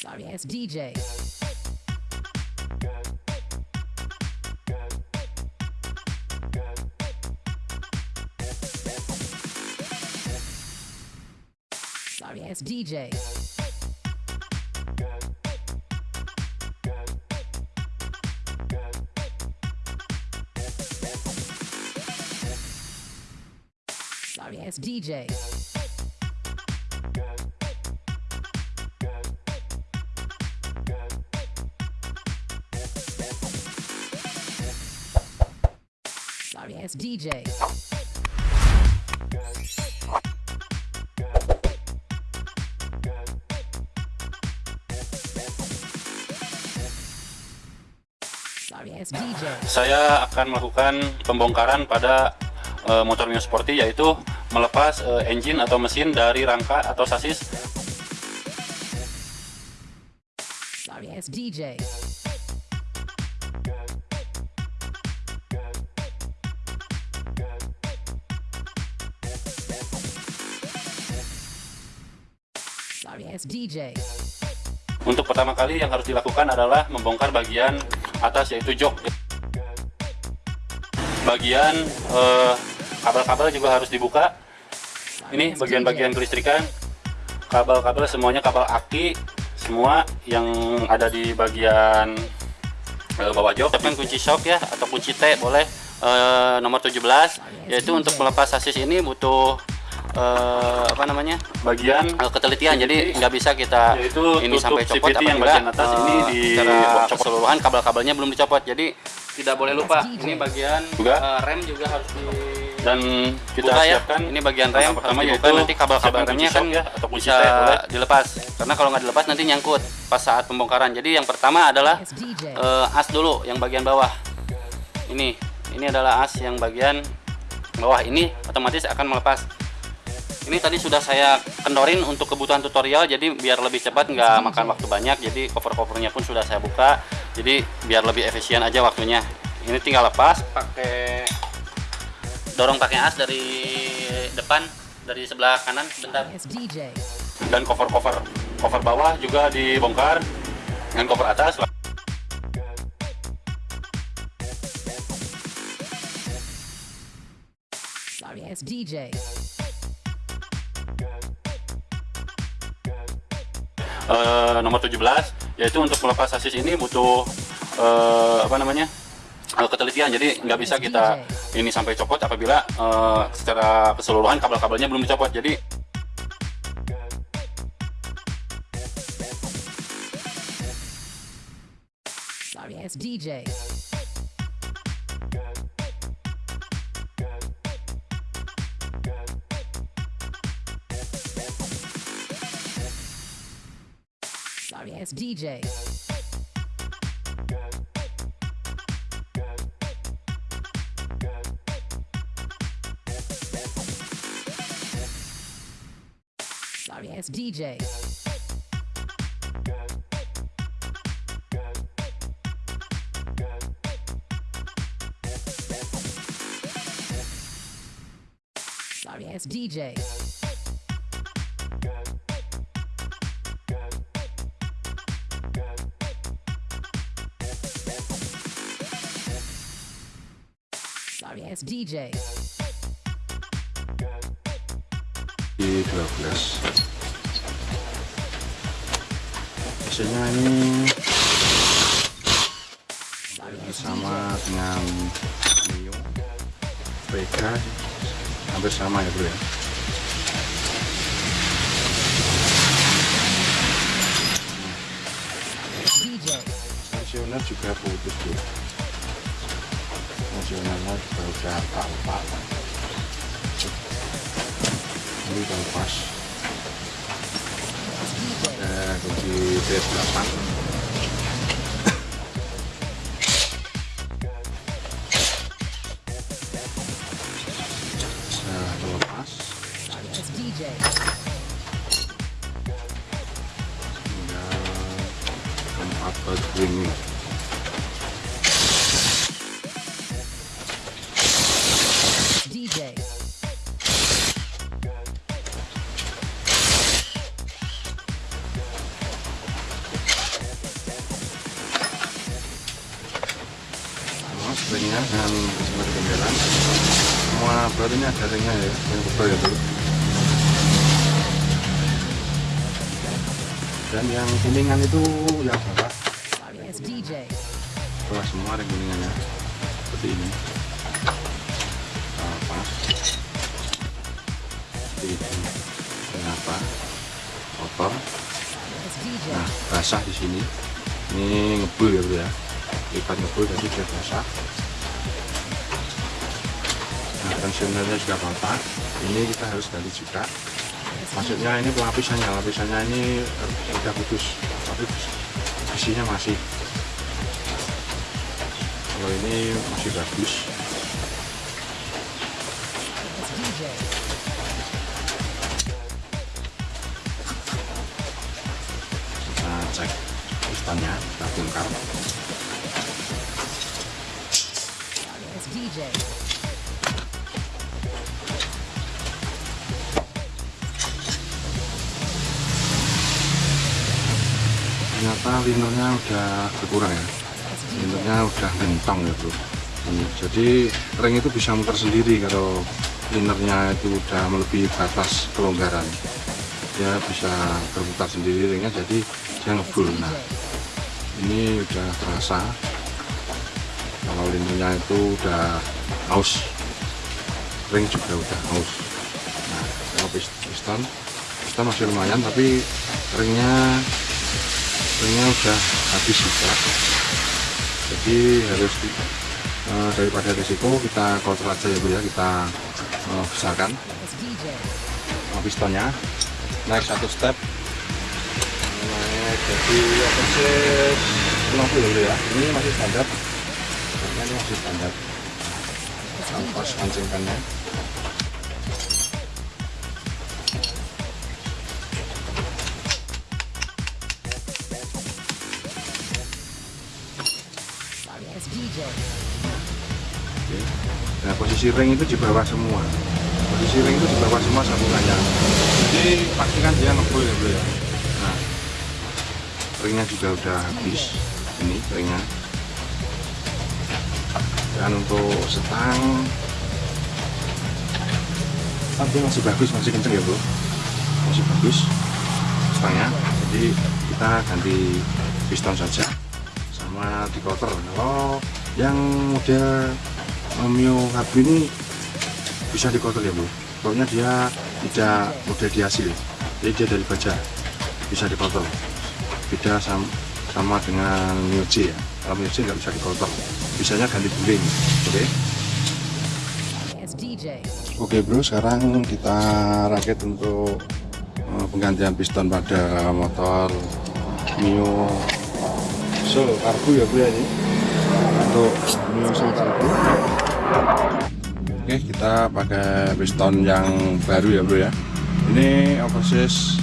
Sorry ass DJ. Sorry ass DJ. Sorry ass DJ. Ass DJ. Saya akan melakukan pembongkaran pada eh, motor Mio Sporty yaitu melepas eh, engine atau mesin dari rangka atau sasis Sorry DJ. DJ. untuk pertama kali yang harus dilakukan adalah membongkar bagian atas yaitu jok. Bagian eh, kabel-kabel juga harus dibuka. Ini bagian-bagian kelistrikan. Kabel-kabel semuanya kabel aki semua yang ada di bagian eh, bawah jok. Siapkan kunci shock ya atau kunci T boleh. Eh, nomor 17 yaitu untuk melepas sasis ini butuh eh, apa namanya? Bagian. Eh, ketelitian. Jadi nggak bisa kita Yaitu ini sampai copot CVT yang bagian atas eh, ini di secara copot. keseluruhan kabel-kabelnya belum dicopot. Jadi tidak boleh lupa ini bagian Juga. eh, rem juga harus di dan kita buka ya. siapkan. Ini bagian rem pertama dibuka yaitu nanti kabel-kabel siapkan remnya kan ya, atau bisa dilepas. Karena kalau nggak dilepas nanti nyangkut pas saat pembongkaran. Jadi yang pertama adalah eh, as dulu yang bagian bawah. Ini ini adalah as yang bagian bawah. Ini otomatis akan melepas ini tadi sudah saya kendorin untuk kebutuhan tutorial jadi biar lebih cepat nggak makan waktu banyak jadi cover-covernya pun sudah saya buka jadi biar lebih efisien aja waktunya. Ini tinggal lepas pakai dorong pakai as dari depan dari sebelah kanan sebentar dan cover-cover cover bawah juga dibongkar dengan cover atas. Sorry DJ. Eh, nomor 17 yaitu untuk melepas sasis ini butuh eh, apa namanya eh, ketelitian. Jadi nggak bisa kita ini sampai copot apabila eh, secara keseluruhan kabel-kabelnya belum dicopot. Jadi Sorry DJ. Sorry ass DJ. Sorry ass DJ. Sorry ass DJ. DJ. di 12 biasanya ini sama dengan Mio Vega hampir sama ya bro ya DJ. nasioner juga putus bro nasionalnya udah pak ini udah pas. Ada kunci PS8 yang kuningan itu it's DJ. bawah semua ring kuningannya. Seperti ini. Pas seperti ini. Kenapa? Kotor. Nah basah di sini. Ini ngebul ya bro ya. Lipat ngebul jadi dia basah. Nah tensionernya juga patah. Ini kita harus ganti juga. Maksudnya ini pelapisannya. Lapisannya ini eh, udah putus tapi besinya masih. Kalau ini masih bagus. Kita cek pistonnya kita bongkar. DJ. Linernya udah berkurang ya. Linernya udah gentong ya bro. Ini, jadi ring itu bisa muter sendiri kalau linernya itu udah melebihi batas kelonggaran. Dia bisa berputar sendiri ringnya jadi dia ngebul. Nah ini udah terasa. Kalau linernya itu udah aus ring juga udah aus. Nah kalau pis- piston piston masih lumayan tapi ringnya ringnya udah habis juga. Jadi harus di- eh, daripada risiko kita kontrol aja ya bu ya kita eh, besarkan pistonnya naik satu step. Naik jadi persis 60 dulu ya. Ini masih standar. Ini masih standar. It's ampas posisi ring itu di bawah semua. Posisi ring itu di bawah semua sambungannya. Jadi pastikan dia ngebul ya bro ya. Nah, ringnya juga udah habis. Ini ringnya. Dan untuk setang, tapi masih bagus, masih kenceng ya bro. Masih bagus setangnya. Jadi kita ganti piston saja sama di cover. Kalau yang model Mio Hub ini bisa di cover ya bro pokoknya dia tidak model di hasil. Jadi dia dari baja. Bisa di cover beda sama, sama dengan Mio J ya. Kalau Mio J nggak bisa di cover bisanya ganti guling. Oke? DJ. Oke bro, sekarang kita rakit untuk eh, penggantian piston pada motor Mio Soul Cargo ya bro ya ini. Untuk Mio Soul Cargo. Oke, kita pakai piston yang baru ya bro ya. Ini oversize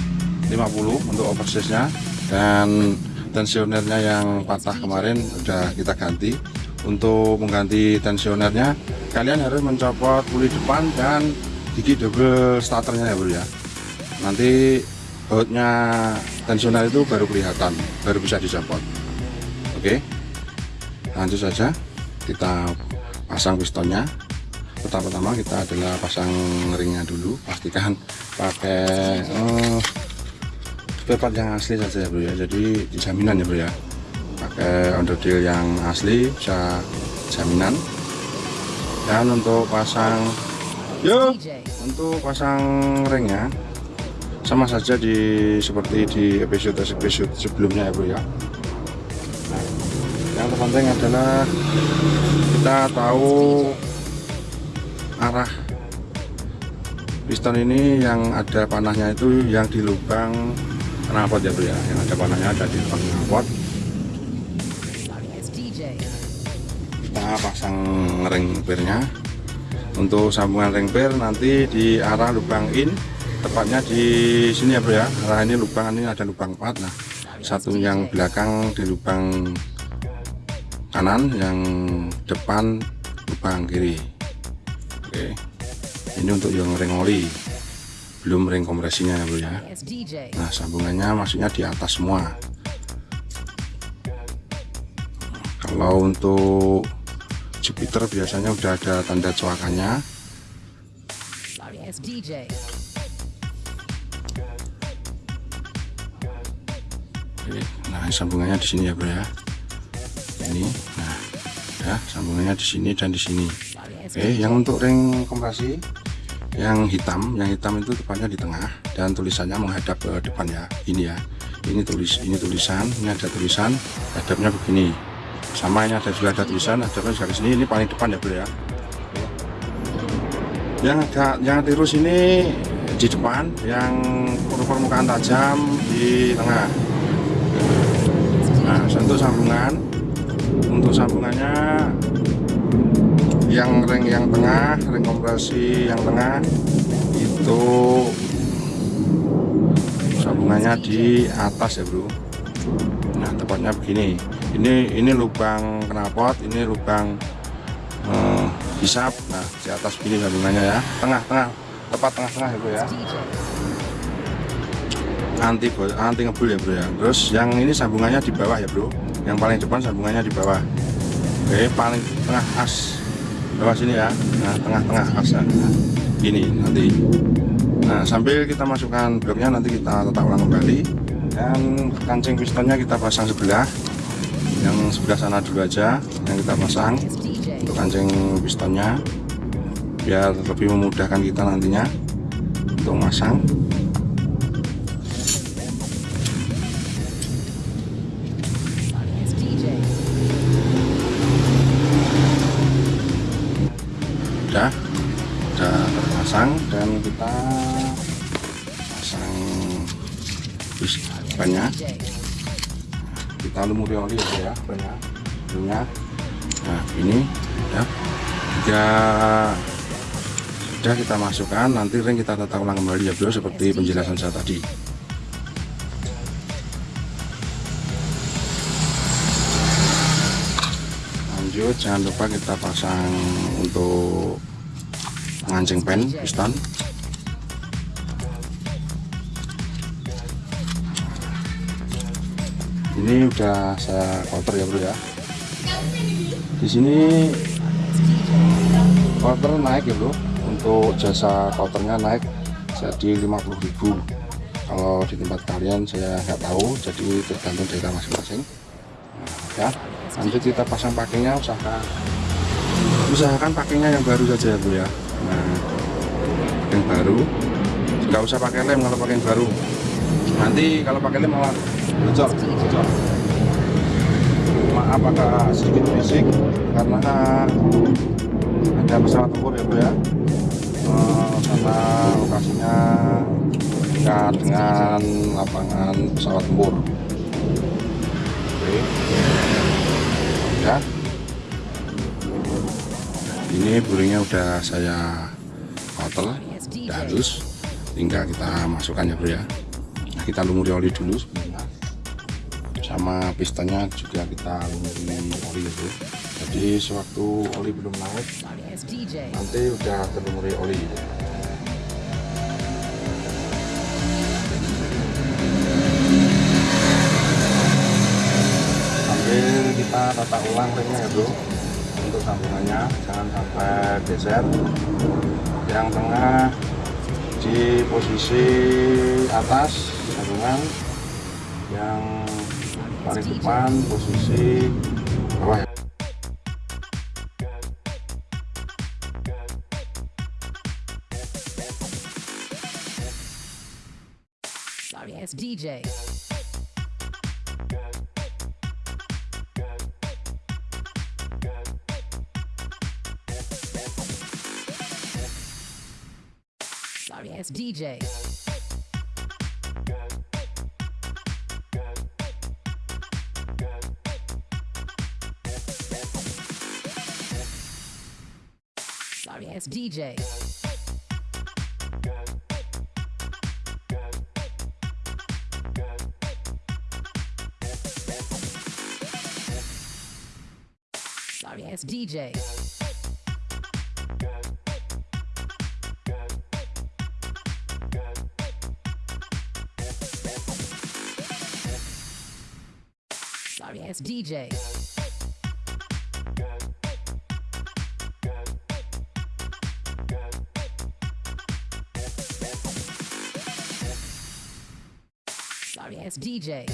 50 untuk oversize-nya dan tensionernya yang patah kemarin udah kita ganti. Untuk mengganti tensionernya kalian harus mencopot puli depan dan gigi double starternya ya bro ya. Nanti bautnya tensioner itu baru kelihatan, baru bisa dicopot. Oke, lanjut saja kita pasang pistonnya. Pertama-tama kita adalah pasang ringnya dulu pastikan pakai eh, spare part yang asli saja ya bro ya. Jadi jaminan ya bro ya. Pakai onderdil yang asli bisa jaminan. Dan untuk pasang yuk untuk pasang ringnya sama saja di seperti di episode episode sebelumnya ya bro ya terpenting adalah kita tahu arah piston ini yang ada panahnya itu yang di lubang knalpot ya bro ya. Yang ada panahnya ada di lubang knalpot. Kita pasang ring pirnya. Untuk sambungan ring pir nanti di arah lubang in tepatnya di sini ya bro ya. Arah ini lubang ini ada lubang 4 nah satu yang belakang di lubang kanan yang depan lubang kiri. Oke. Ini untuk yang ring oli. Belum ring kompresinya ya bro ya. Nah, sambungannya maksudnya di atas semua. Kalau untuk Jupiter biasanya udah ada tanda coakannya. Oke, nah sambungannya di sini ya bro ya ini. Nah ya sambungannya di sini dan di sini. As Oke yang untuk ring kompresi yang hitam yang hitam itu tepatnya di tengah dan tulisannya menghadap ke depan ya ini ya ini tulis ini tulisan ini ada tulisan hadapnya begini. Sama ini ada juga ada tulisan hadapnya juga di sini ini paling depan ya bro ya. Yang agak yang tirus ini di depan yang permukaan tajam di tengah. Nah untuk sambungan untuk sambungannya yang ring yang tengah ring kompresi yang tengah itu sambungannya di atas ya bro. Nah tepatnya begini. Ini ini lubang knalpot ini lubang eh, hisap. Nah di atas begini sambungannya ya. Tengah tengah. Tepat tengah-tengah ya bro ya. Anti anti ngebul ya bro ya. Terus yang ini sambungannya di bawah ya bro yang paling depan sambungannya di bawah. Oke paling tengah as. Bawah sini ya. Nah tengah-tengah asnya nah, gini nanti. Nah sambil kita masukkan bloknya nanti kita letak ulang kembali. Dan kancing pistonnya kita pasang sebelah. Yang sebelah sana dulu aja yang kita pasang untuk kancing pistonnya. Biar lebih memudahkan kita nantinya untuk masang kita. Pasang bannya DJ. kita lumuri oli aja ya banyak. Banyak nah ini ya. Jika sudah kita masukkan nanti ring kita tata ulang kembali ya bro seperti penjelasan saya tadi. Lanjut jangan lupa kita pasang untuk pengancing pen piston ini udah saya cover ya bro ya. Di sini cover naik ya bro. Untuk jasa covernya naik jadi 50.000 kalau di tempat kalian saya nggak tahu. Jadi tergantung daerah masing-masing. Nah, ya. Lanjut kita pasang pakainya usahakan usahakan pakainya yang baru saja ya bro ya. Nah yang baru. Nggak usah pakai lem kalau pakai yang baru. Nanti kalau pakai lem malah bocor maaf agak sedikit berisik karena ada pesawat tempur ya bro ya. Eh, karena lokasinya dekat dengan lapangan pesawat tempur. Oke. Ya. Ini buringnya udah saya DJ. udah halus. Tinggal kita masukkan ya bro ya. Kita lumuri oli dulu sama pistonnya juga kita lumuri oli ya. Bro jadi sewaktu oli belum naik nanti udah terlumuri oli sambil kita tata ulang ringnya ya bro. Untuk sambungannya jangan sampai geser. Yang tengah di posisi atas sambungan yang paling depan posisi bawah ya Sorry, as DJ. Sorry, as DJ. DJ. Sorry, as DJ. Sorry, as DJ. Ass DJ.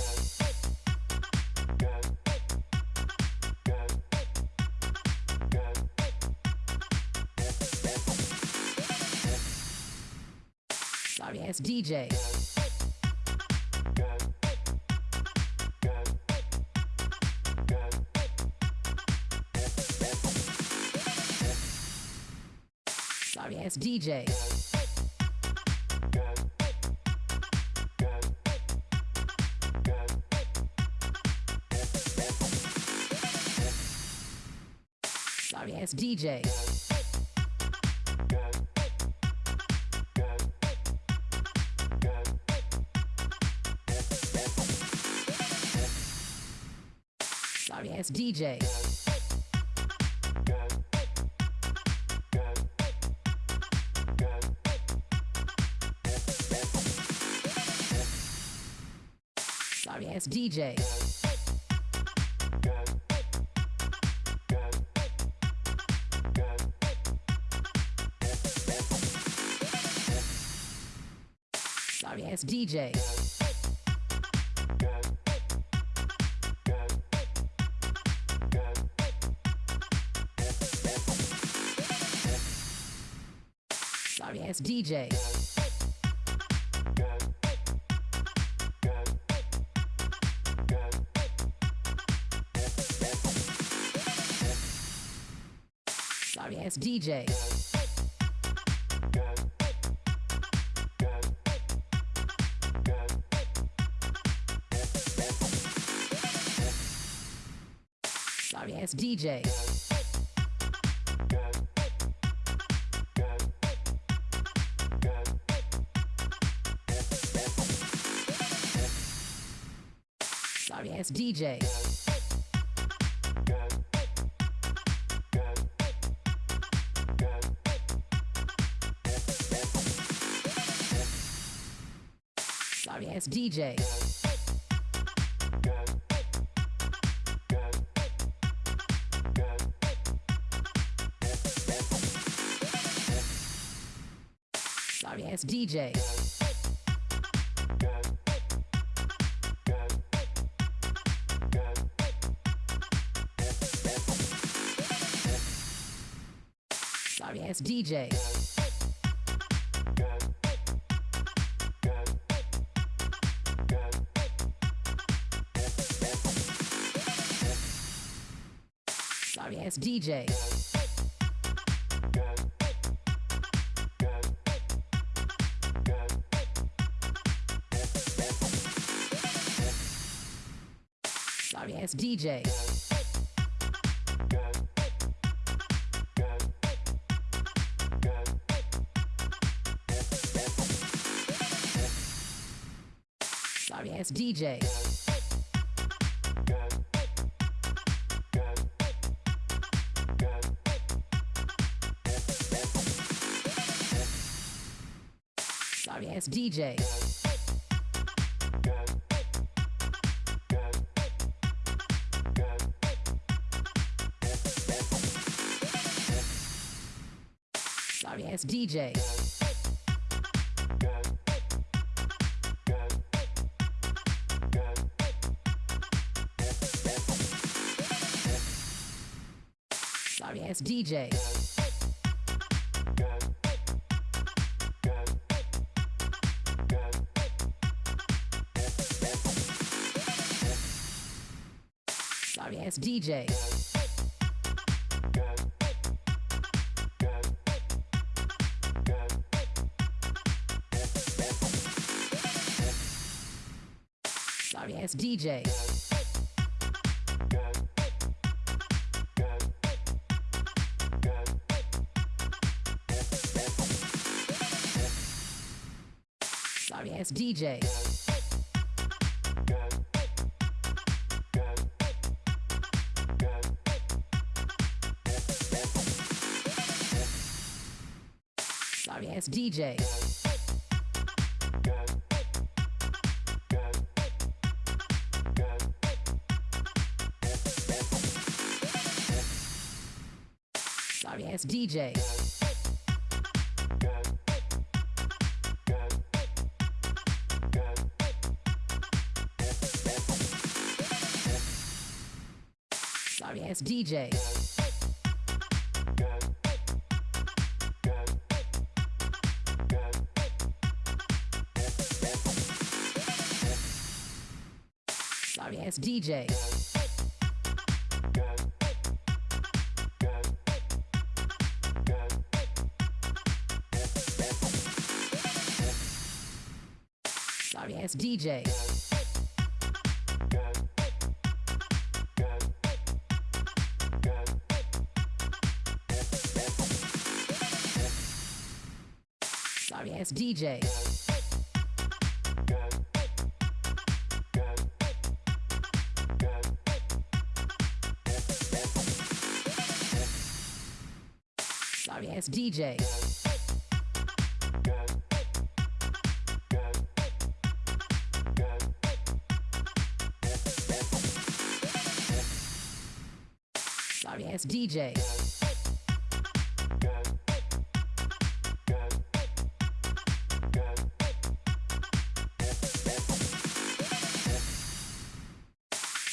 Sorry ass DJ. Sorry ass DJ. Ass DJ. Sorry ass DJ. Sorry ass DJ. Ass DJ. Sorry ass DJ. Sorry ass DJ. DJ. Sorry ass DJ. Sorry ass DJ. Sorry ass DJ. Sorry ass DJ. Sorry ass DJ. DJ. Sorry ass DJ. Sorry ass DJ. DJ. Sorry ass DJ. Sorry ass DJ. Sorry DJ. Sorry ass DJ. Sorry ass DJ. DJ. Sorry ass DJ. Sorry ass DJ. DJ. Sorry ass DJ. Sorry ass DJ. DJ.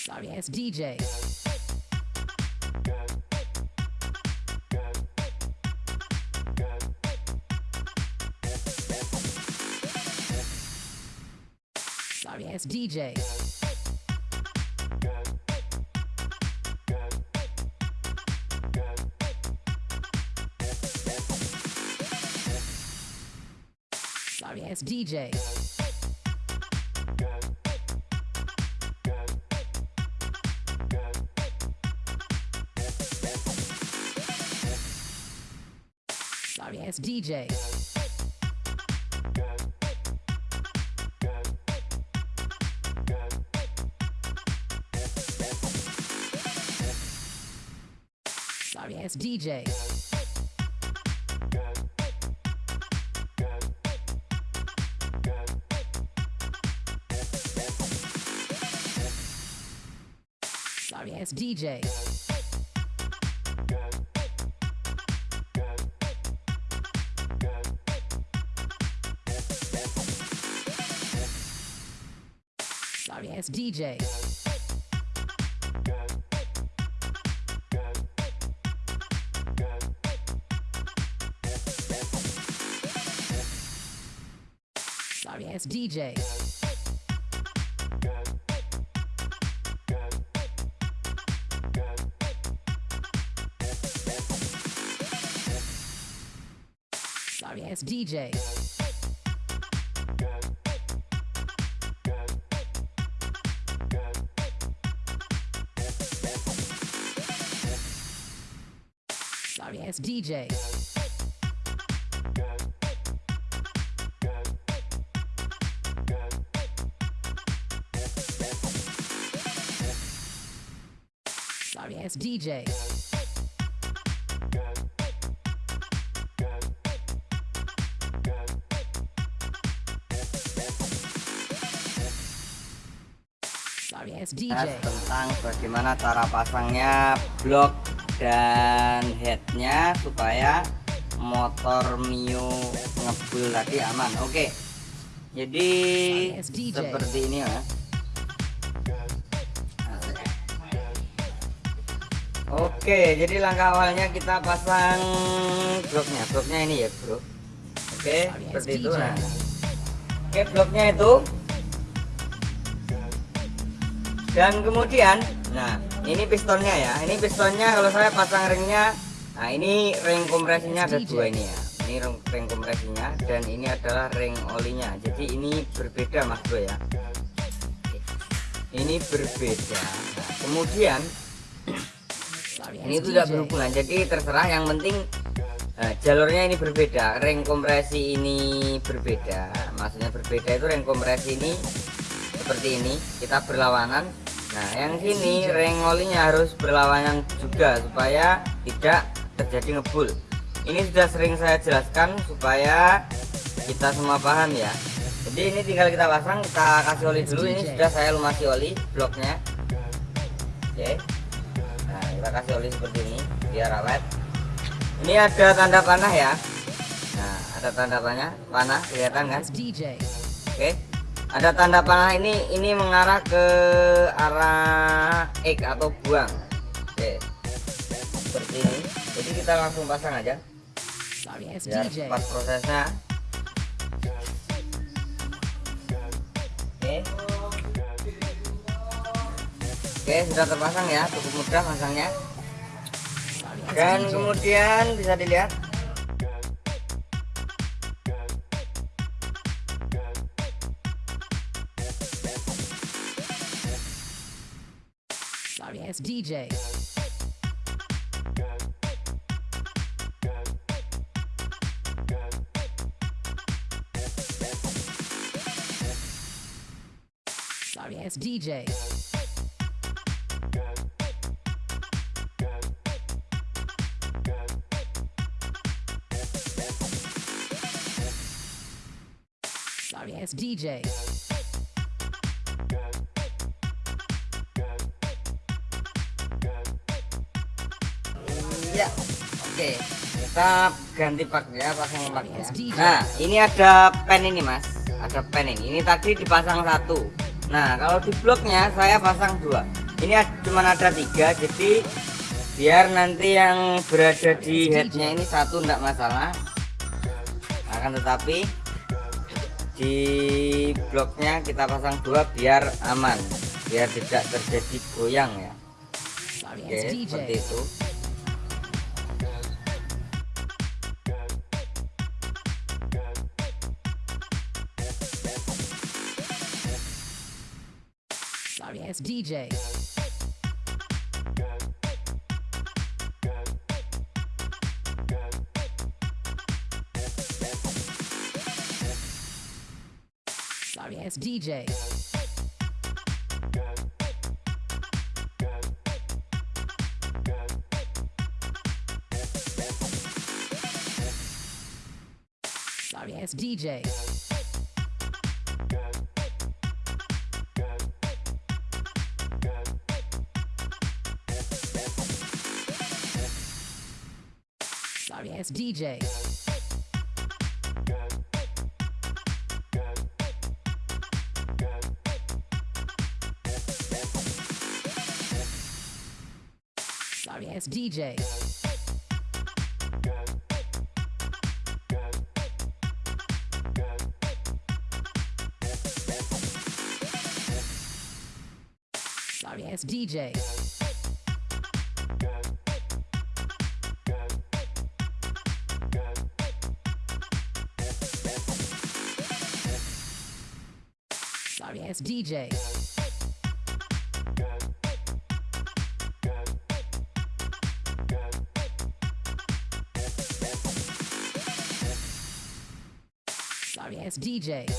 Sorry ass DJ. Sorry ass DJ. Ass DJ. Sorry ass DJ. Sorry ass DJ. DJ. Sorry ass DJ. Sorry ass DJ. DJ. Sorry ass DJ. Sorry ass DJ. DJ. tentang bagaimana cara pasangnya blok dan headnya supaya motor Mio ngebul tadi aman. Oke. Jadi Yes, DJ. seperti ini ya. Oke jadi langkah awalnya kita pasang bloknya bloknya ini ya bro. Oke seperti itu. Nah. Oke bloknya itu dan kemudian nah ini pistonnya ya. Ini pistonnya kalau saya pasang ringnya nah ini ring kompresinya ada dua ini ya. Ini ring, ring kompresinya dan ini adalah ring olinya. Jadi ini berbeda mas bro ya. Ini berbeda. Nah, kemudian ini DJ. berhubungan. Jadi terserah yang penting eh, jalurnya ini berbeda. Ring kompresi ini berbeda. Maksudnya berbeda itu ring kompresi ini seperti ini. Kita berlawanan nah yang sini ring olinya harus berlawanan juga supaya tidak terjadi ngebul. Ini sudah sering saya jelaskan supaya kita semua paham ya. Jadi ini tinggal kita pasang kita kasih oli dulu. Ini sudah saya lumasi oli bloknya. Oke. Nah kita kasih oli seperti ini biar awet. Ini ada tanda panah ya. Nah ada tanda panah panah kelihatan kan? DJ. Ada tanda panah ini ini mengarah ke arah X atau buang. Oke. Seperti ini. Jadi kita langsung pasang aja. Biar DJ. cepat prosesnya. Oke. Oke sudah terpasang ya. Cukup mudah pasangnya. Dan kemudian bisa dilihat DJ. Sorry ass DJ. Sorry ass DJ. Kita ganti pak ya, pasang paknya. SD. Nah, ini ada pen ini, Mas. Ada pen ini. Ini tadi dipasang satu. Nah, kalau di bloknya saya pasang dua. Ini cuman ada tiga, jadi biar nanti yang berada di headnya ini satu enggak masalah. Akan tetapi di bloknya kita pasang dua biar aman, biar tidak terjadi goyang ya. Oke, ass seperti itu. Ass DJ. Sorry ass DJ. Sorry ass DJ. Ass DJ. Sorry ass DJ. Sorry ass DJ. Ass DJ. Sorry ass DJ.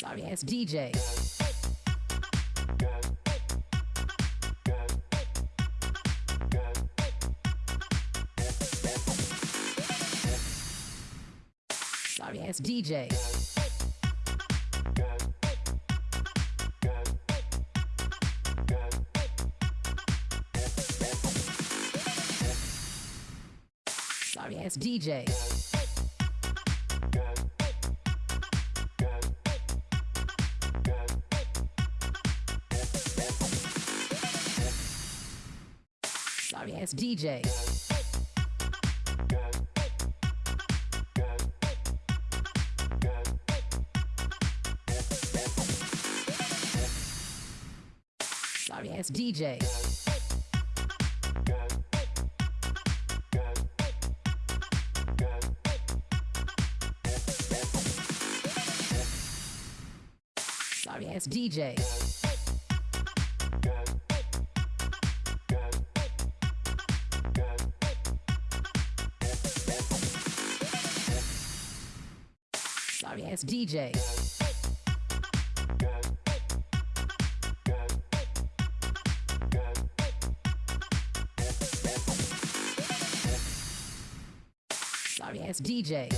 Sorry ass DJ. DJ. Sorry ass DJ. Sorry ass DJ. DJ. Sorry ass DJ. Sorry ass DJ. DJ.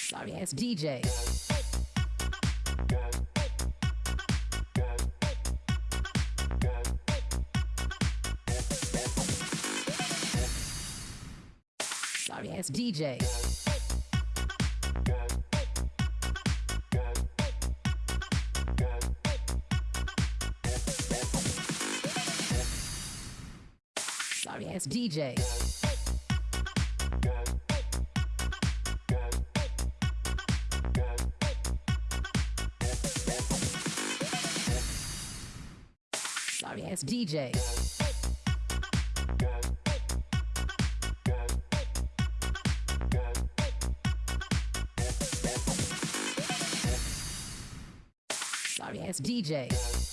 Sorry it's DJ. Sorry ass DJ. DJ. Sorry ass DJ. Sorry ass DJ.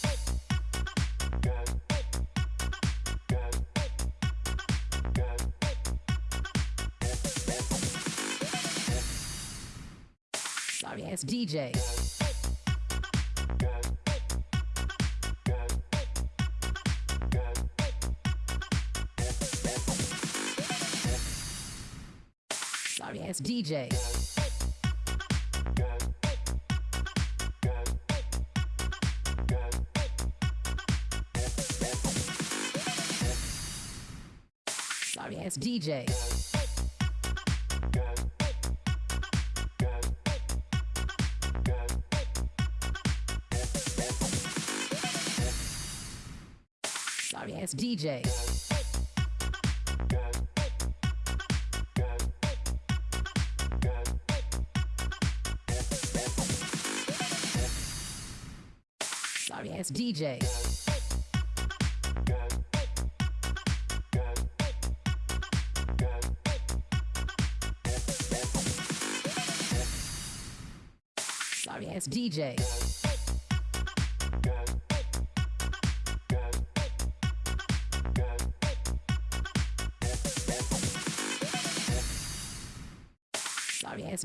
Sorry ass DJ. Sorry ass DJ. Sorry ass DJ. DJ. Sorry ass DJ. Sorry ass DJ.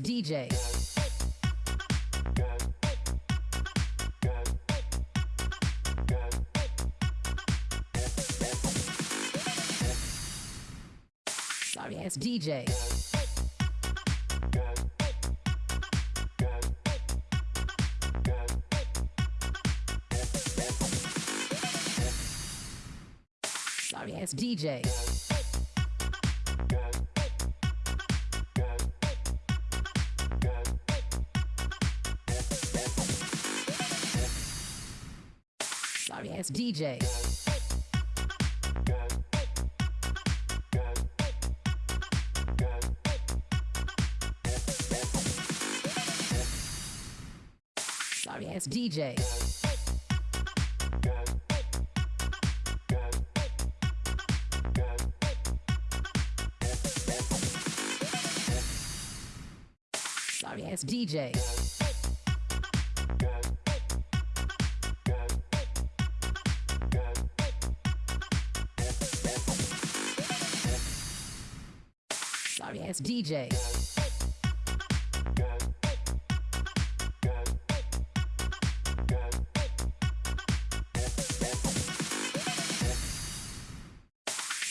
DJ. Sorry ass DJ. Sorry ass DJ. Sorry ass DJ. Sorry ass DJ. Sorry ass DJ. Ass DJ.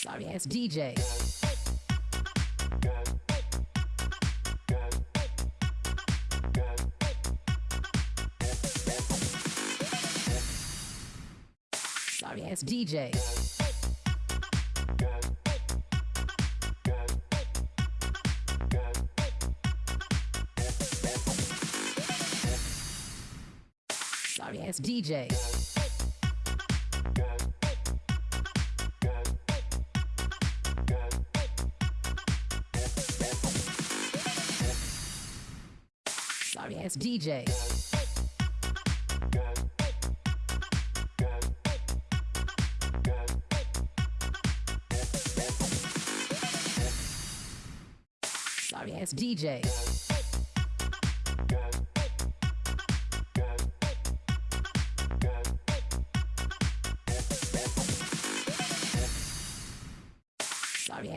Sorry ass DJ. Sorry ass DJ. DJ. Sorry, it's DJ. Sorry, it's DJ.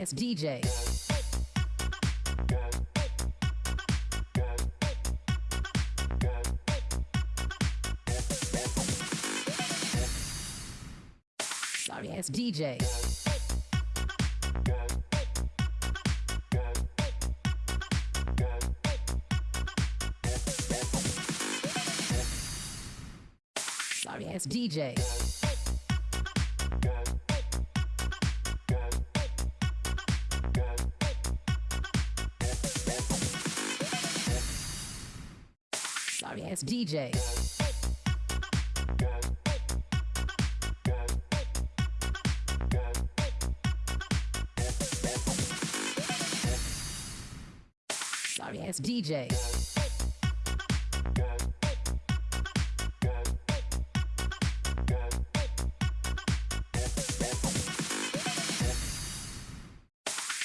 Ass DJ. Sorry ass DJ. Sorry ass DJ. Ass DJ. Sorry ass DJ.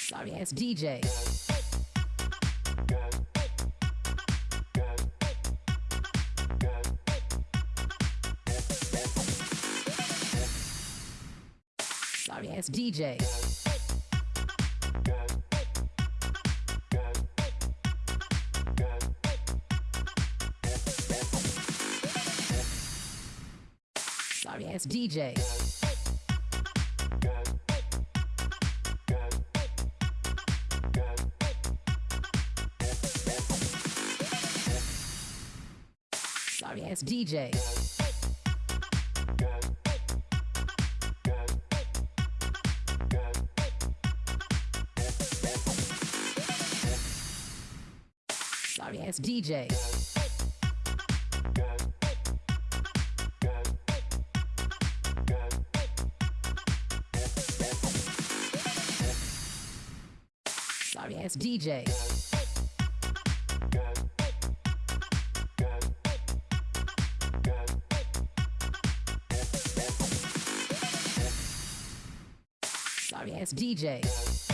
Sorry ass DJ. Ass DJ. Sorry ass DJ. Sorry ass DJ. Sorry ass DJ. Sorry ass DJ.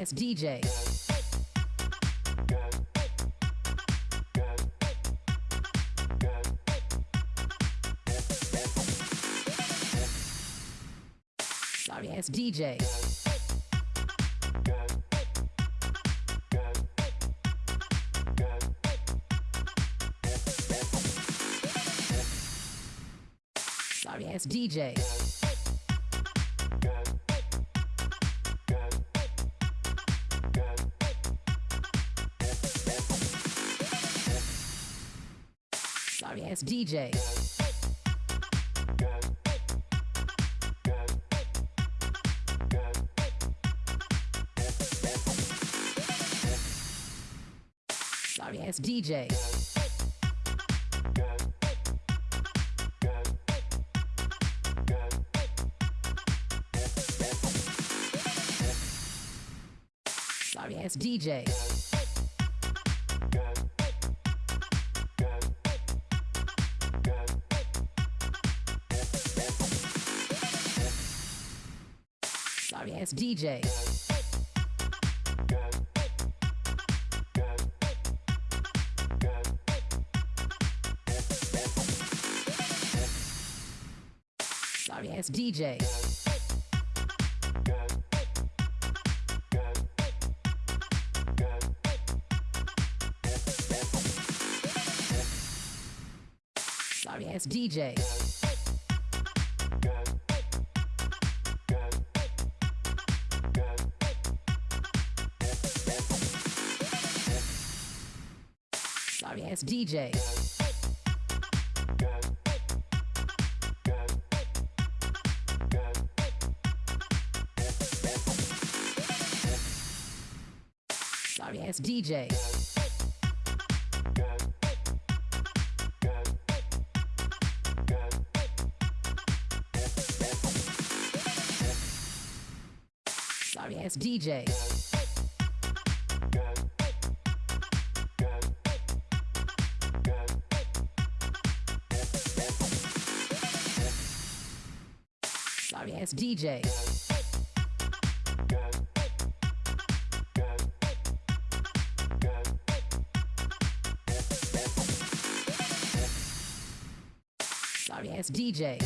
as DJ. Sorry it's DJ. Sorry as DJ. DJ. Sorry ass DJ. Sorry ass DJ. Sorry ass DJ. Sorry ass DJ. DJ. Sorry ass DJ. Sorry ass DJ. DJ. Sorry ass DJ.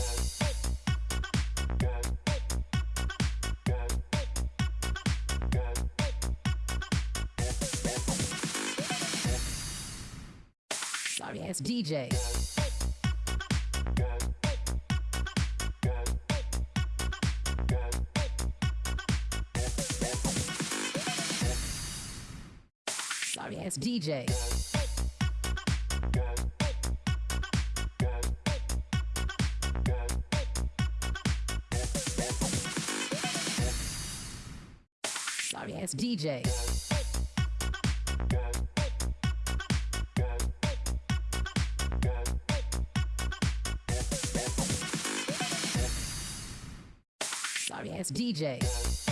Sorry ass DJ. DJ. Sorry, it's DJ. Sorry, it's DJ.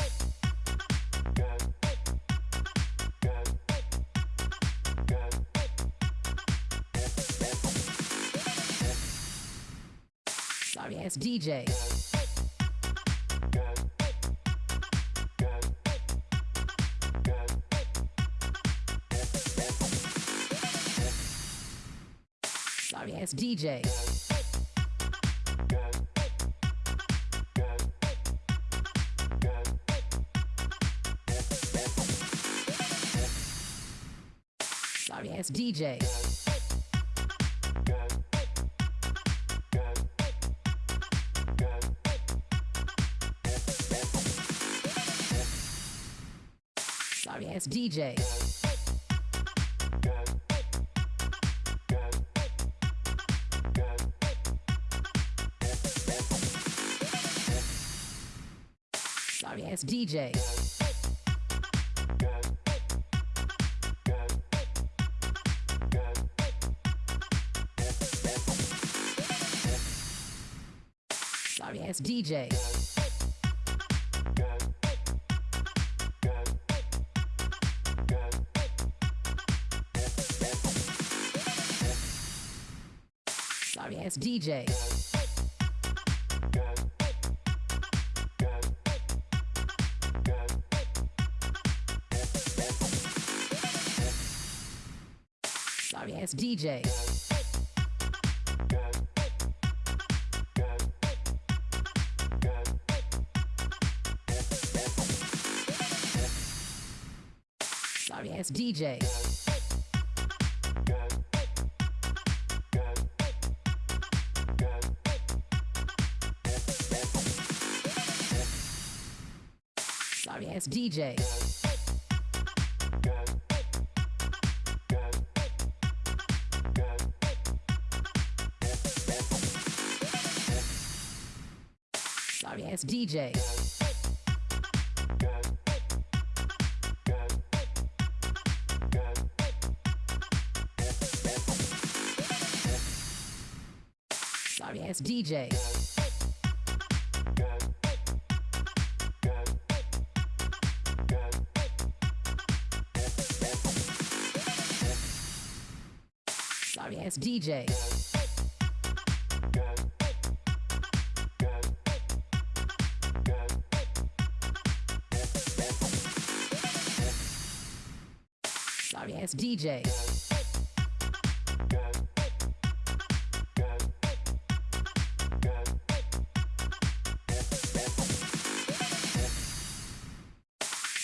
Vegas DJ. Sorry ass DJ. Sorry it's DJ. DJ. Sorry, it's DJ. Sorry, it's DJ. Sorry, ass DJ. sorry ass DJ. Sorry ass DJ. DJ. Sorry, it's DJ. Sorry, it's DJ. DJ. Sorry, it's DJ.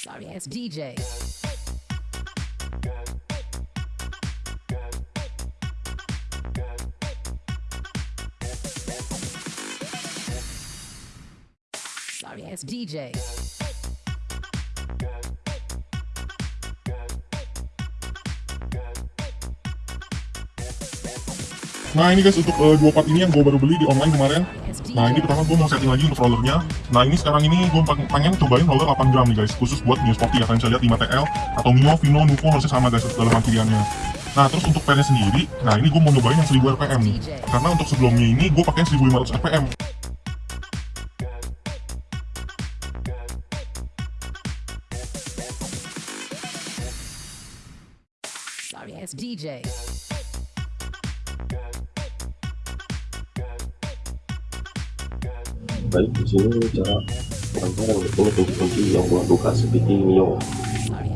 Sorry, it's DJ. SDJ. Nah ini guys untuk eh, dua part ini yang gue baru beli di online kemarin. Nah ini pertama gue mau setting lagi untuk rollernya. Nah ini sekarang ini gue pengen cobain roller 8 gram nih guys. Khusus buat Mio Sporty ya kalian bisa lihat 5TL Atau Mio, Vino, Nuvo harusnya sama guys dalam pilihannya Nah terus untuk pennya sendiri Nah ini gue mau nyobain yang 1000 rpm nih. Karena untuk sebelumnya ini gue pakai 1500 rpm DJ. Baik, di sini cara barang-barang ini kunci-kunci yang buat buka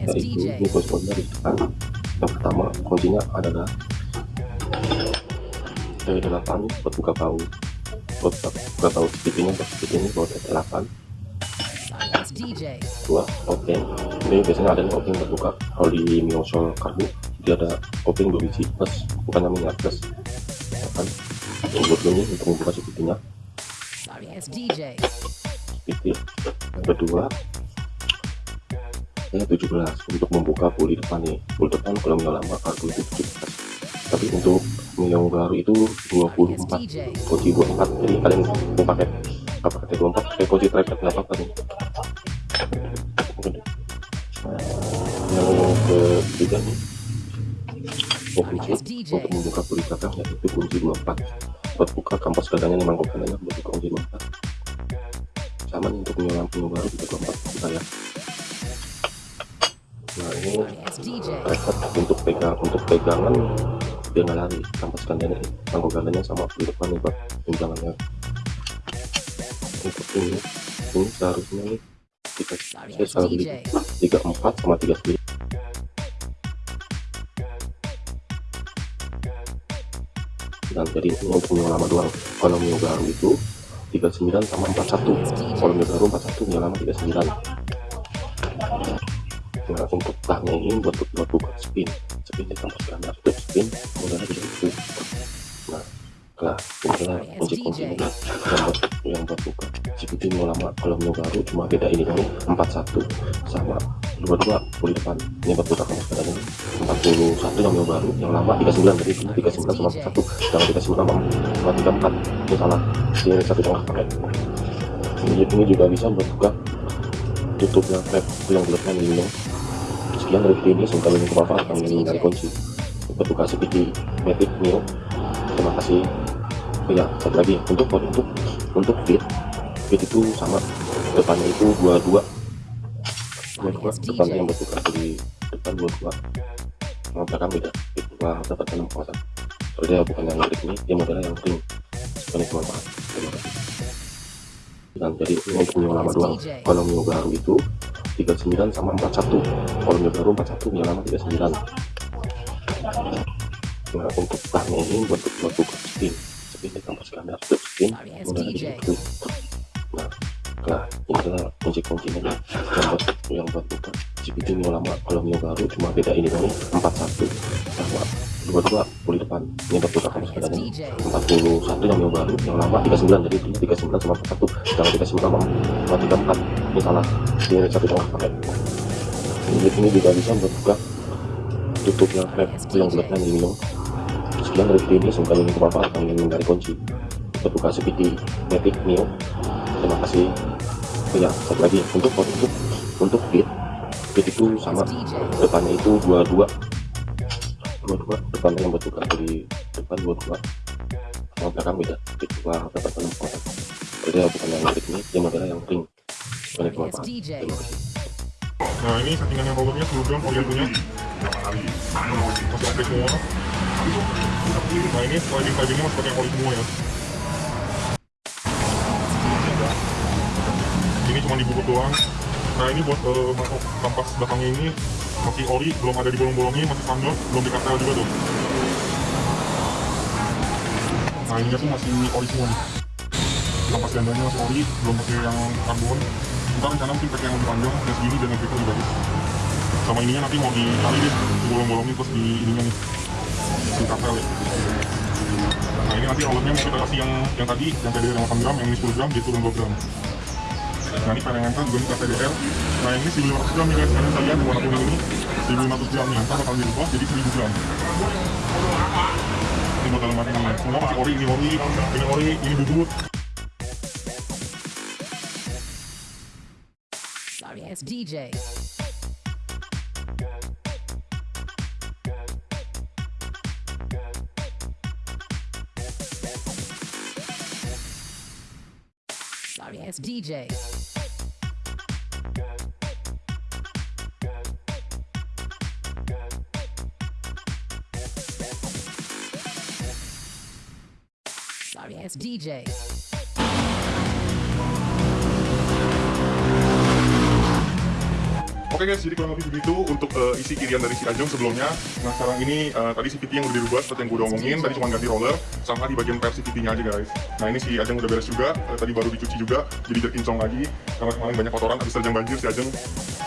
Dari itu, ini kunci dari depan yang pertama kuncinya adalah dari delapan buat buka bau. Buat buka bau ini, buat ini buat delapan. Dua oke. Ini biasanya ada yang oke okay, buat buka. Kalau di miosol dia ada opening dua biji plus bukannya minyak plus. Ya kan buat ini untuk membuka DJ. speed yang kedua ya 17 untuk membuka puli depan nih. Puli depan kalau Mio lama karbu itu 17 tapi untuk Mio baru itu 24 DJ. kunci 24 jadi kalian mau pakai apa pakai 24 pakai kunci tripod nggak apa-apa nih. Yang ketiga nih oh, kunci untuk membuka belakang yaitu kunci 24 buat buka kampus gadangnya nih mangkok gadangnya buat buka kunci 24 sama nih untuk Mio baru juga 24 kita ya. Nah ini tripod untuk pegang untuk pegangan dia nggak lari kampas gandanya tanggung gandanya sama di depan nih pak tunjangannya. Untuk ini ini seharusnya nih kita saya DJ. tiga empat sama tiga sembilan dan jadi ini Mio lama doang. Kalau Mio baru itu 39 sama 41 kalau Mio baru 41 Mio lama 39 nah untuk tahnya ini buat buat buka spin. Spin di kampus standar itu spin modalnya bisa itu nah lah inilah kunci kunci ini yang buat yang buat buka. Seperti mau lama kalau mau baru cuma beda ini kan 41 sama 22 pulih depan. Ini buat buka kampus standar ini 41 yang baru yang lama 39 jadi ini 39 sama 41 jangan 39 sama sama 34 ini salah. Ini satu tengah pakai ini, ini juga bisa buat buka tutupnya flap yang bulatnya ini sekian dari video ini semoga ini bermanfaat kami dari kunci. Untuk buka CPT Matic Neo. Terima kasih. Oh ya satu lagi. Untuk untuk untuk fit. Fit itu sama. Depannya itu dua dua dua dua depannya yang berbuka di depan dua dua sama belakang beda fit dua dapat enam kawasan kalau dia bukan yang ring ini dia modelnya yang ring semoga ini bermanfaat terima kasih. Dan jadi ini Mio lama doang. Kalau Mio baru itu 39 sama 41 kalau Mio baru 41 Mio lama 39 nah untuk tahnya ini buat buat buka spin spin ditambah standar untuk spin udah ada di nah nah adalah kunci-kuncinya nih yang buat yang buka. CPT Mio lama kalau Mio baru cuma beda ini doang nih 41 sama 22 pulih depan ini buat buka kamu standar ini 41 yang Mio baru yang lama 39 jadi ini 39 sama 41 jangan 39 sama sama 34 ini salah ini satu tengah pakai. Ini, ini juga bisa buat buka tutupnya flap yang bulatnya ini minum sekian dari video ini semoga ini bermanfaat ingin dari kunci. Buat buka CPT Matic Neo terima kasih. Ya satu lagi. Untuk untuk untuk fit fit itu sama. Depannya itu 22 22 depannya yang buat buka di depan 22 sama belakang beda. Fit dua dapat enam kotak jadi bukan yang ring ini dia modelnya yang ring bermanfaat terima kasih. Nah ini settingannya rollernya program orientunya masih oke semua. Nah ini sliding slidingnya masih pakai oli semua ya. Cuma dibubut doang. Nah ini buat eh, masuk kampas belakangnya ini masih ori, belum ada di bolong-bolongnya, masih sandal, belum dikatel juga tuh. Nah ininya tuh masih ori semua nih. Kampas gandanya masih ori, belum pakai yang karbon. Kita rencana mungkin pakai yang lebih panjang, dan segini dan efeknya lebih bagus. Sama ininya nanti mau dikali deh, di bolong-bolongnya terus di ininya nih. Di kapel ya. Nah ini nanti rollernya mau kita kasih yang yang tadi, yang tadi yang 8 gram, yang ini 10 gram, dia turun 2 gram. Nah ini perengankan juga ini KTDR. Nah ini 1500 gram nih guys, kalian bisa lihat warna kuning ini 1500 gram nih, ntar bakal dirubah jadi 1000 gram. Ini buat dalam nih, semua masih ori, ini ori, ini ori, ini bubut. Sorry, it's DJ. DJ. sorry ass DJ. Oke Oke guys, jadi kurang lebih begitu untuk eh, isi kirian dari si Ajeng sebelumnya. Nah sekarang ini eh, tadi CVT yang udah dirubah seperti yang gue udah omongin, tadi cuma ganti roller sama di bagian per CVT-nya aja guys. Nah ini si Ajeng udah beres juga, eh, tadi baru dicuci juga, jadi biar kinclong lagi karena kemarin banyak kotoran habis terjang banjir si Ajeng.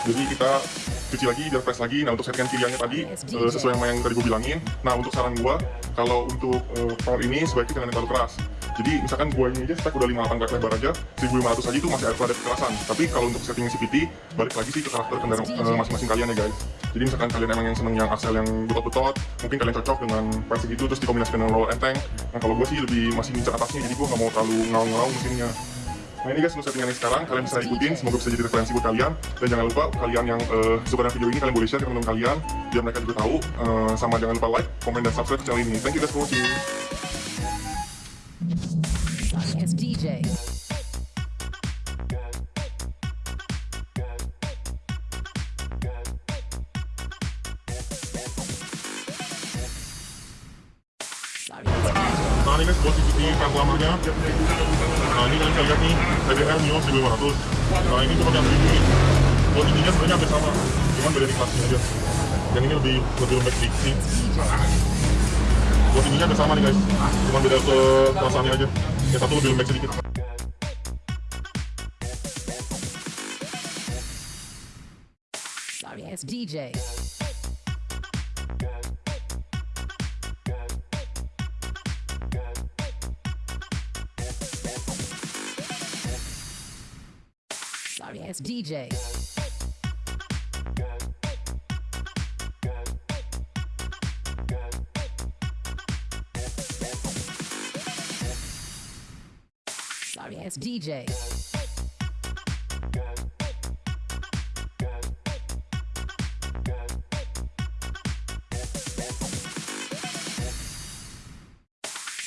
Jadi kita cuci lagi biar fresh lagi. Nah untuk settingan kiriannya tadi eh, sesuai sama yang tadi gue bilangin. Nah untuk saran gue, kalau untuk power ini sebaiknya jangan terlalu keras. Jadi misalkan gua ini aja spek udah 58 grad lebar aja, 1500 aja itu masih ada kekerasan. Tapi kalau untuk setting CVT, balik lagi sih ke karakter kendaraan eh, masing-masing kalian ya guys. Jadi misalkan kalian emang yang seneng yang axle yang betot-betot, mungkin kalian cocok dengan versi itu terus dikombinasikan dengan roller enteng. Nah kalau gue sih lebih masih ngincer atasnya, jadi gue nggak mau terlalu ngaung-ngaung mesinnya. Nah ini guys untuk settingannya sekarang, kalian bisa ikutin, semoga bisa jadi referensi buat kalian. Dan jangan lupa kalian yang eh, suka dengan video ini, kalian boleh share ke teman-teman kalian, biar mereka juga tahu. Eh, sama jangan lupa like, komen, dan subscribe channel ini. Thank you guys for watching. Nah ini kalian bisa lihat nih TDR Mio 1500 Nah ini cuma yang sebenarnya sama Cuman beda di kelasnya aja. Yang ini lebih lebih lembek sedikit Ininya hampir sama nih guys Cuman beda ke kelasannya aja Yang satu lebih lembek sedikit Sorry ass DJ. Sorry ass DJ. Ass DJ.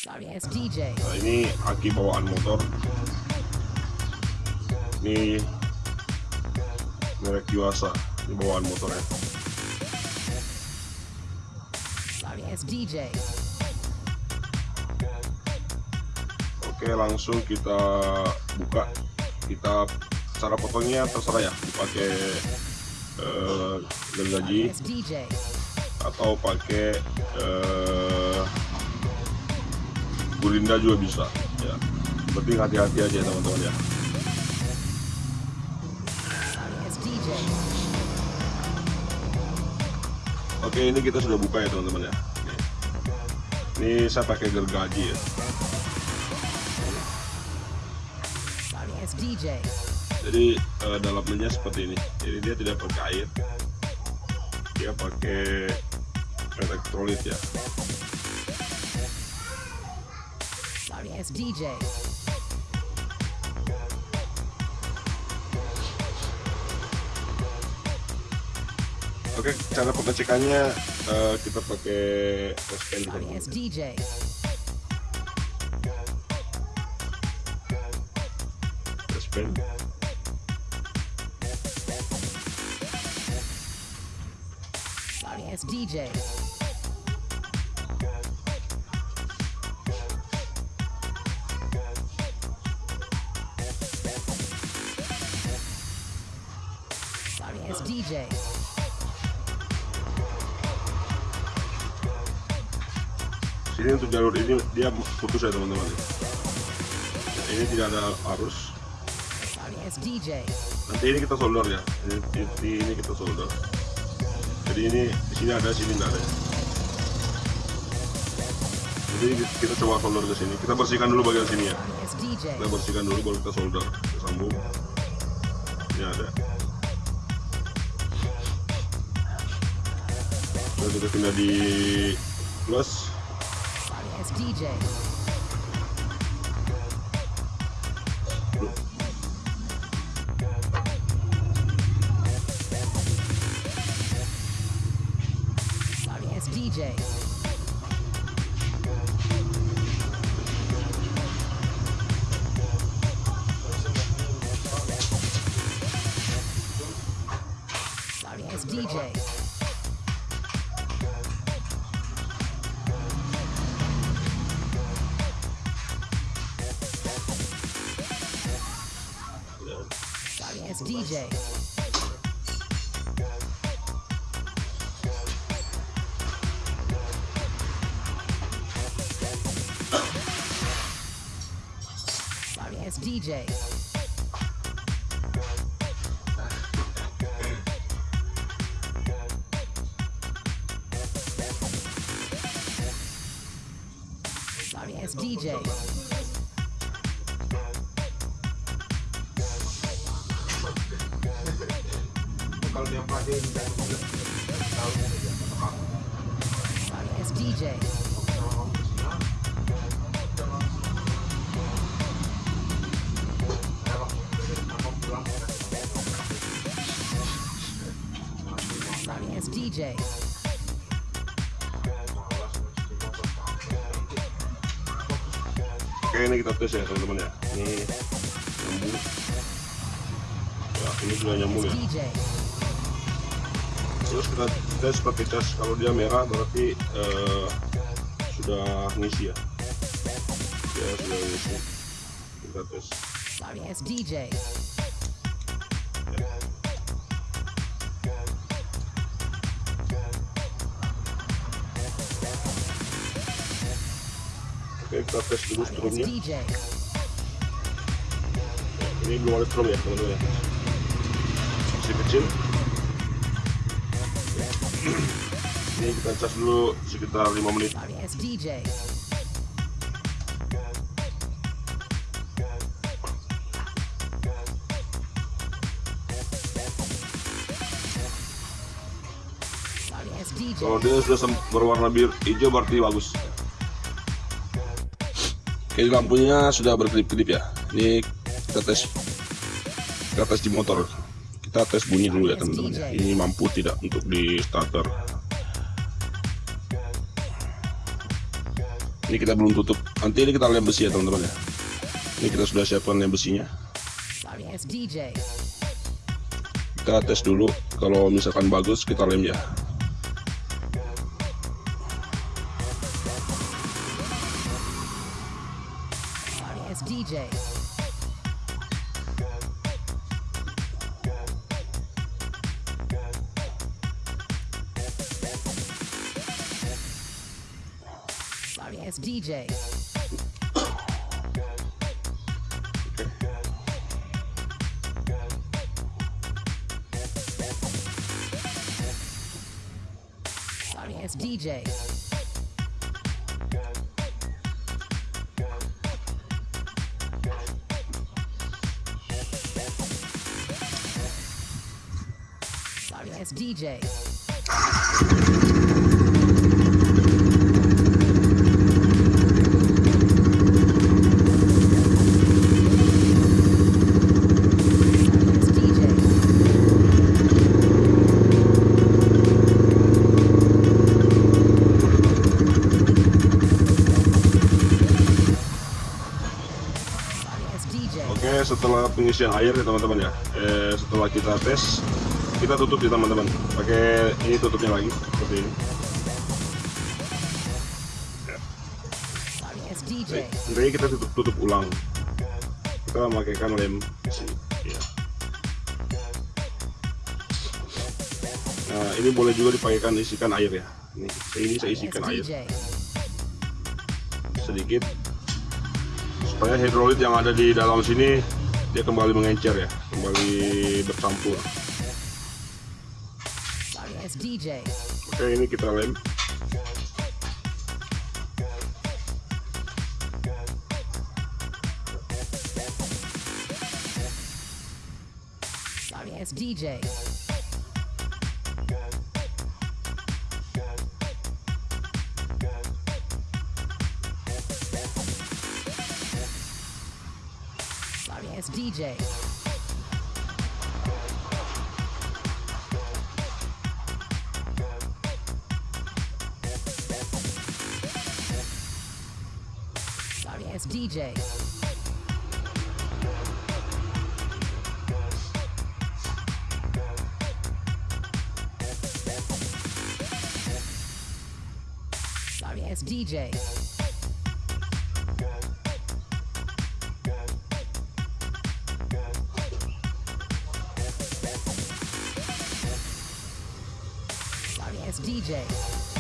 Sorry ass DJ. Nah, ini aki bawaan motor. Ini merek Yuasa. Ini bawaan motornya. Sorry ass DJ. Oke, langsung kita buka. Kita cara potongnya terserah ya, pakai eh, gergaji atau pakai eh, gurinda juga bisa. Ya, penting hati-hati aja teman-teman ya. Oke, ini kita sudah buka ya teman-teman ya. Ini saya pakai gergaji ya. Jadi eh, dalamnya seperti ini. Jadi dia tidak pakai air. Dia pakai elektrolit ya. Sorry ass DJ. Oke, cara pengecekannya eh, kita pakai ass DJ. happen. Yes, DJ. Sorry, yes, DJ. Şirin Türkler orada. Diğer kutuş aydınlandı. Yeni tirada Aruş. DJ. Nanti ini kita solder ya. Ini, ini, kita solder. Jadi ini di sini ada, sini nggak ada. Jadi kita coba solder ke sini. Kita bersihkan dulu bagian sini ya. Kita bersihkan dulu baru kita solder. Kita sambung. Ini ada. Lalu kita pindah di plus. DJ. Tes ya teman-teman ya. Ini nyambung. Ya ini sudah nyambung ya. Terus kita tes pakai cas kalau dia merah berarti eh, sudah ngisi ya. Ya sudah ngisi. Kita tes. Sorry DJ. DJ. Ini belum ada strum ya teman-teman. Masih kecil. Ini kita cas dulu sekitar 5 menit. Sorry as DJ. Sorry as DJ. Kalau dia sudah berwarna biru hijau berarti bagus. Ini lampunya sudah berkedip-kedip ya. Ini kita tes kita tes di motor. Kita tes bunyi dulu ya teman-teman. ya. Ini mampu tidak untuk di starter. Ini kita belum tutup. Nanti ini kita lem besi ya teman-teman ya. Ini kita sudah siapkan lem besinya. Kita tes dulu. Kalau misalkan bagus kita lem ya. DJ. Sorry, it's DJ. DJ. Pengisian air ya teman-teman ya. Eh, setelah kita tes, kita tutup ya teman-teman. Pakai ini tutupnya lagi seperti ini. DJ. Intinya kita tutup tutup ulang. Kita memakaikan lem. Ya. Nah, ini boleh juga dipakaikan isikan air ya. Ini, ini saya isikan air sedikit supaya hidrolit yang ada di dalam sini dia kembali mengencer ya, kembali bercampur. Sorry as DJ. Oke, ini kita lem. DJ. DJ. Yes, DJ. Sorry, yes, DJ. DJ.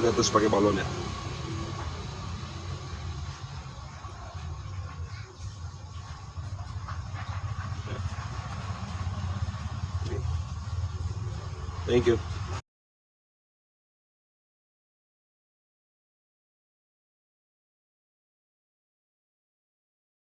kita terus pakai balonnya Thank you.